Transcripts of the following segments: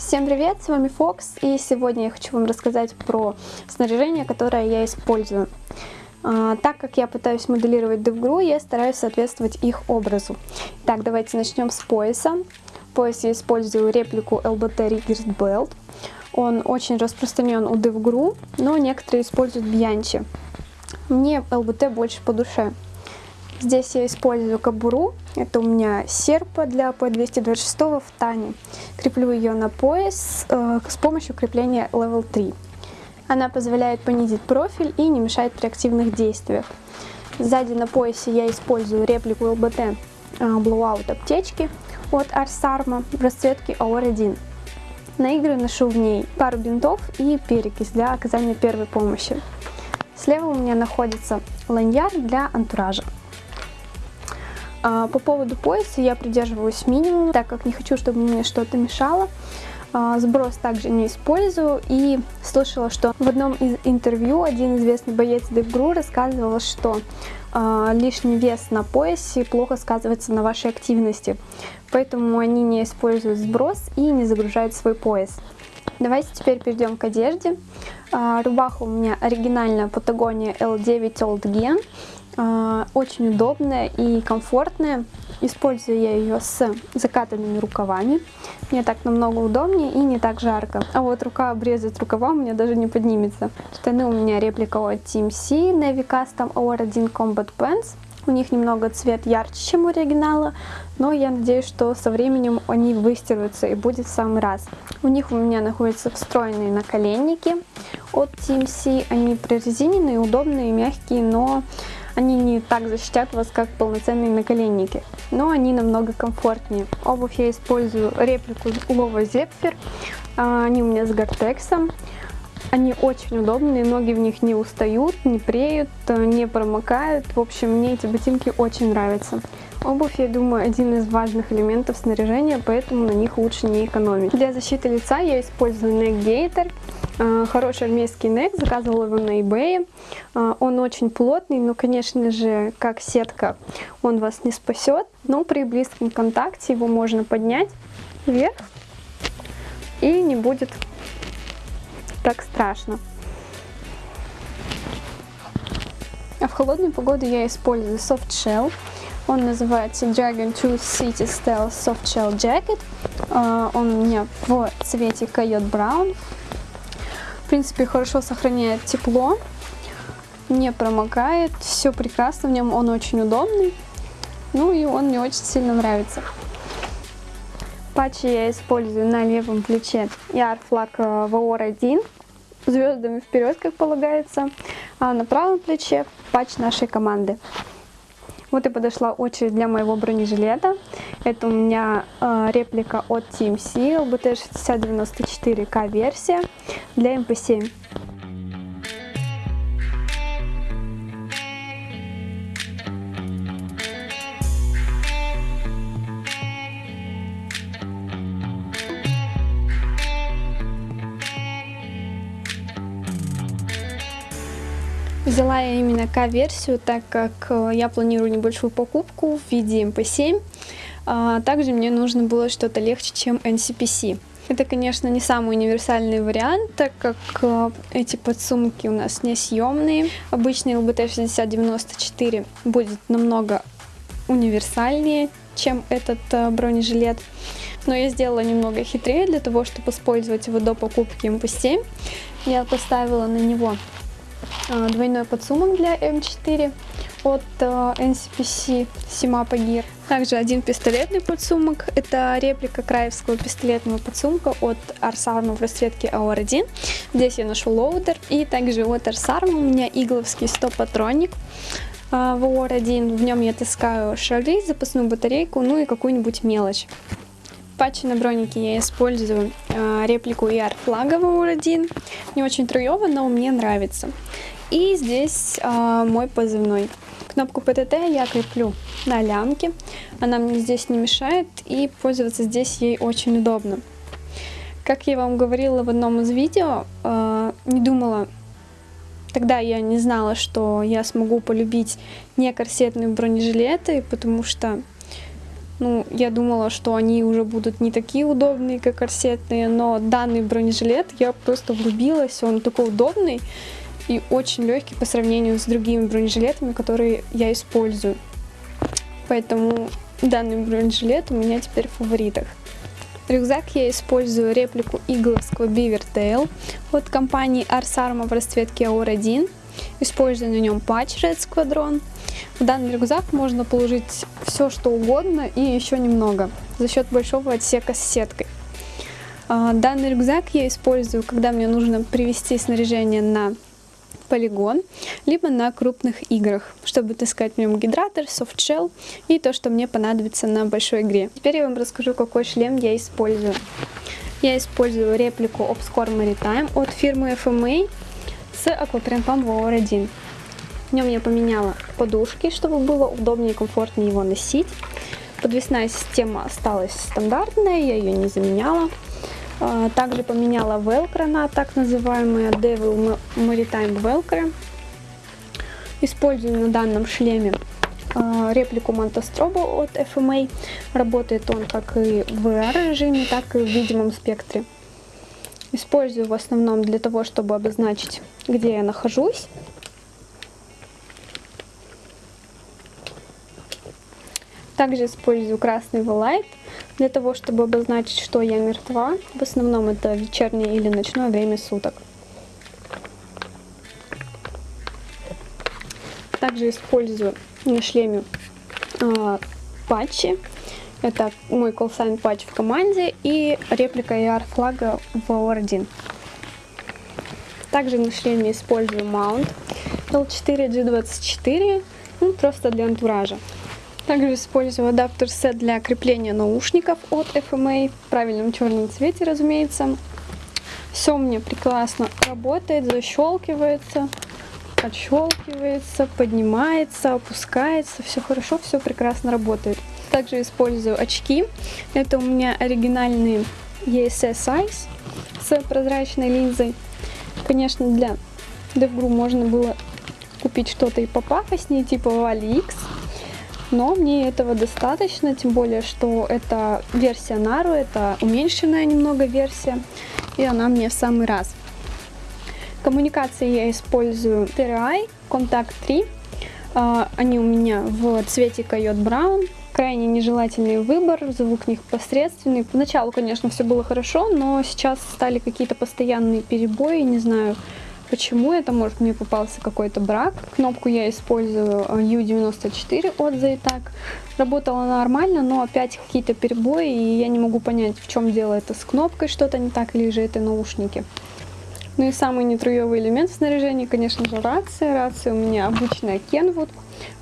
Всем привет, с вами Фокс, и сегодня я хочу вам рассказать про снаряжение, которое я использую. А, так как я пытаюсь моделировать DevGru, я стараюсь соответствовать их образу. Так, давайте начнем с пояса. В поясе я использую реплику LBT Riggers Belt. Он очень распространен у DevGru, но некоторые используют Bianchi. Мне LBT больше по душе. Здесь я использую кобуру. Это у меня серпа для P226 в тане. Креплю ее на пояс э, с помощью крепления Level 3. Она позволяет понизить профиль и не мешает при активных действиях. Сзади на поясе я использую реплику LBT э, Blowout аптечки от Arsarma в расцветке AOR1. На игры ношу в ней пару бинтов и перекись для оказания первой помощи. Слева у меня находится ланьяр для антуража. А, по поводу пояса я придерживаюсь минимума, так как не хочу, чтобы мне что-то мешало. А, сброс также не использую и слышала, что в одном из интервью один известный боец DevGru рассказывал, что а, лишний вес на поясе плохо сказывается на вашей активности, поэтому они не используют сброс и не загружают свой пояс. Давайте теперь перейдем к одежде. Рубаха у меня оригинальная Патагония L9 Old Gen. А, очень удобная и комфортная. Использую я ее с закатанными рукавами. Мне так намного удобнее и не так жарко. А вот рука обрезать рукава у меня даже не поднимется. Штаны у меня реплика от Team C, Navy Custom OR1 Combat Pants. У них немного цвет ярче, чем у оригинала, но я надеюсь, что со временем они выстираются и будет в самый раз. У них у меня находятся встроенные наколенники от Team C. Они прорезиненные, удобные, мягкие, но они не так защитят вас, как полноценные наколенники, но они намного комфортнее. Обувь я использую реплику Lova Zephyr. А, они у меня с гортексом. Они очень удобные, ноги в них не устают, не преют, не промокают. В общем, мне эти ботинки очень нравятся. Обувь, я думаю, один из важных элементов снаряжения, поэтому на них лучше не экономить. Для защиты лица я использую Neck Gator. А, хороший армейский нек, заказывала его на eBay. А, он очень плотный, но, конечно же, как сетка, он вас не спасет. Но при близком контакте его можно поднять вверх и не будет так страшно. А в холодную погоду я использую soft shell. Он называется Dragon Tooth City Stealth Soft Shell Jacket. А, он у меня в цвете Coyote Brown принципе, хорошо сохраняет тепло, не промокает, все прекрасно в нем, он очень удобный. Ну и он мне очень сильно нравится. Патчи я использую на левом плече Яр флаг VR1, звездами вперед, как полагается, а на правом плече патч нашей команды. Вот и подошла очередь для моего бронежилета. Это у меня э, реплика от Team Seal, BT6094K версия для MP7. Взяла я именно К-версию, так как э, я планирую небольшую покупку в виде MP7. А, также мне нужно было что-то легче, чем NCPC. Это, конечно, не самый универсальный вариант, так как э, эти подсумки у нас несъемные. Обычный LBT 6094 будет намного универсальнее, чем этот э, бронежилет. Но я сделала немного хитрее для того, чтобы использовать его до покупки MP7. Я поставила на него двойной подсумок для М4 от а, NCPC Simapa Gear. Также один пистолетный подсумок. Это реплика краевского пистолетного подсумка от Arsarma в расцветке AOR1. Здесь я ношу лоудер. И также от Arsarma у меня игловский стоп-патроник а, в AOR1. В нем я таскаю шары, запасную батарейку, ну и какую-нибудь мелочь патче на бронике я использую э, реплику ER флага VOR1. Не очень труево, но мне нравится. И здесь э, мой позывной. Кнопку PTT я креплю на лямке. Она мне здесь не мешает и пользоваться здесь ей очень удобно. Как я вам говорила в одном из видео, э, не думала, тогда я не знала, что я смогу полюбить не корсетные бронежилеты, потому что Ну, я думала, что они уже будут не такие удобные, как корсетные, но данный бронежилет я просто влюбилась, он такой удобный и очень легкий по сравнению с другими бронежилетами, которые я использую. Поэтому данный бронежилет у меня теперь в фаворитах. Рюкзак я использую реплику игловского Beaver Tail от компании Ars Arma в расцветке AUR 1. Использую на нем патч Red Squadron. В данный рюкзак можно положить все что угодно и еще немного за счет большого отсека с сеткой. А, данный рюкзак я использую, когда мне нужно привести снаряжение на полигон, либо на крупных играх, чтобы таскать в нем гидратор, софтшелл и то, что мне понадобится на большой игре. Теперь я вам расскажу, какой шлем я использую. Я использую реплику Obscore Maritime от фирмы FMA с аквапринтом War 1. В нем я поменяла подушки, чтобы было удобнее и комфортнее его носить. Подвесная система осталась стандартная, я ее не заменяла. А, также поменяла велкро на так называемые Devil Maritime Velcro. Использую на данном шлеме а, реплику Монтастроба от FMA. Работает он как и в VR режиме, так и в видимом спектре. Использую в основном для того, чтобы обозначить, где я нахожусь. Также использую красный вилайт для того, чтобы обозначить, что я мертва. В основном это вечернее или ночное время суток. Также использую на шлеме э, патчи. Это мой колсайн патч в команде и реплика AR флага в OR1. Также на шлеме использую маунт L4G24, ну, просто для антуража. Также использую адаптер сет для крепления наушников от FMA в правильном черном цвете, разумеется. Все у меня прекрасно работает, защелкивается, отщелкивается, поднимается, опускается. Все хорошо, все прекрасно работает. Также использую очки. Это у меня оригинальные ESS Eyes с прозрачной линзой. Конечно, для DevGru можно было купить что-то и попафоснее, типа Valley X но мне этого достаточно, тем более, что это версия Нару, это уменьшенная немного версия, и она мне в самый раз. Коммуникации я использую TRI Contact 3, а, они у меня в цвете Койот Браун, крайне нежелательный выбор, звук них посредственный. Поначалу, конечно, все было хорошо, но сейчас стали какие-то постоянные перебои, не знаю, Почему это? Может мне попался какой-то брак. Кнопку я использую U94 э, от Zaytag. Работала нормально, но опять какие-то перебои, и я не могу понять, в чем дело это с кнопкой, что-то не так, или же это наушники. Ну и самый нетруевый элемент в снаряжении, конечно же, рация. Рация у меня обычная Kenwood.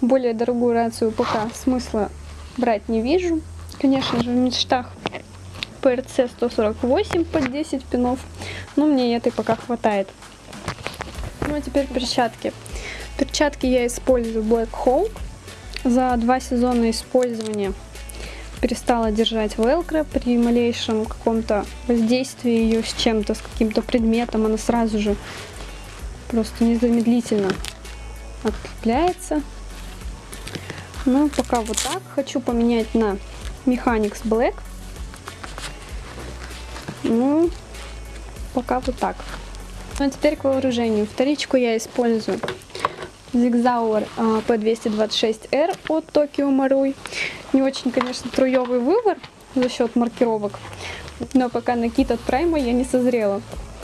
Более дорогую рацию пока смысла брать не вижу. Конечно же, в мечтах PRC 148 под 10 пинов, но мне этой пока хватает. Ну а теперь перчатки. Перчатки я использую Black Hawk. За два сезона использования перестала держать velcro. При малейшем каком-то воздействии ее с чем-то, с каким-то предметом, она сразу же просто незамедлительно отлепляется. Ну, пока вот так. Хочу поменять на Mechanics Black. Ну, пока вот так. Ну а теперь к вооружению. Вторичку я использую Zigzauer P226R от Tokyo Marui. Не очень, конечно, труевый выбор за счет маркировок, но пока на кит от Prime я не созрела.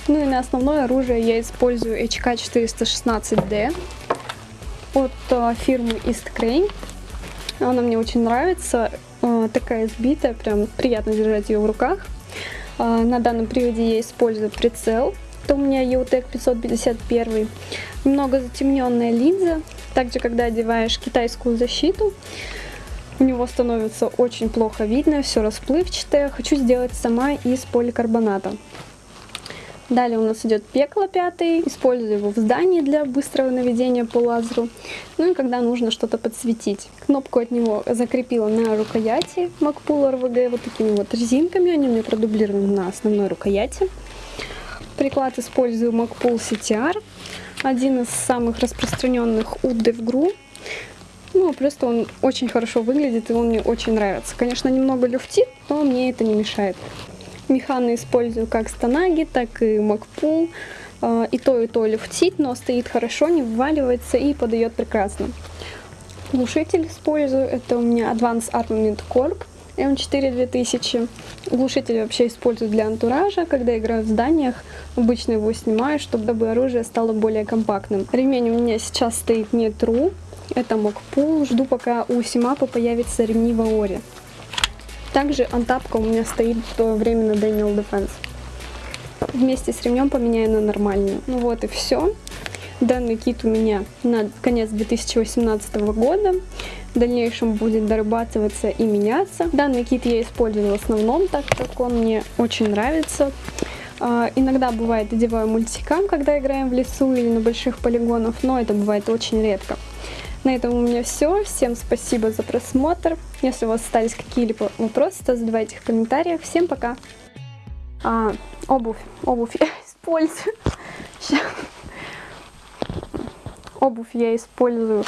Ну и на основное оружие я использую HK416D от а, фирмы East Crane. Она мне очень нравится, а, такая сбитая, прям приятно держать ее в руках. А, на данном приводе я использую прицел это у меня EUTEC 551. Немного затемненная линза. Также, когда одеваешь китайскую защиту, у него становится очень плохо видно, все расплывчатое. Хочу сделать сама из поликарбоната. Далее у нас идет пекло пятый. Использую его в здании для быстрого наведения по лазеру. Ну и когда нужно что-то подсветить. Кнопку от него закрепила на рукояти Macpool RVG вот такими вот резинками. Они у меня продублированы на основной рукояти. Приклад использую MacPool CTR, один из самых распространенных у Ну, просто он очень хорошо выглядит, и он мне очень нравится. Конечно, немного люфтит, но мне это не мешает. Механы использую как Станаги, так и Макпул. А, и то, и то люфтит, но стоит хорошо, не вываливается и подает прекрасно. Глушитель использую, это у меня Advanced Armament Corp M4 2000. Глушитель вообще использую для антуража, когда играю в зданиях. Обычно его снимаю, чтобы оружие стало более компактным. Ремень у меня сейчас стоит не True, это Мокпул. Жду, пока у Симапа появится ремни в Аоре. Также антапка у меня стоит временно Daniel Defense. Вместе с ремнем поменяю на нормальную. Ну вот и все. Данный кит у меня на конец 2018 года. В дальнейшем будет дорабатываться и меняться. Данный кит я использую в основном, так как он мне очень нравится. А, иногда бывает одеваю мультикам, когда играем в лесу или на больших полигонах, но это бывает очень редко. На этом у меня все. Всем спасибо за просмотр. Если у вас остались какие-либо вопросы, то задавайте их в комментариях. Всем пока! А, обувь. Обувь я использую. Сейчас. Обувь я использую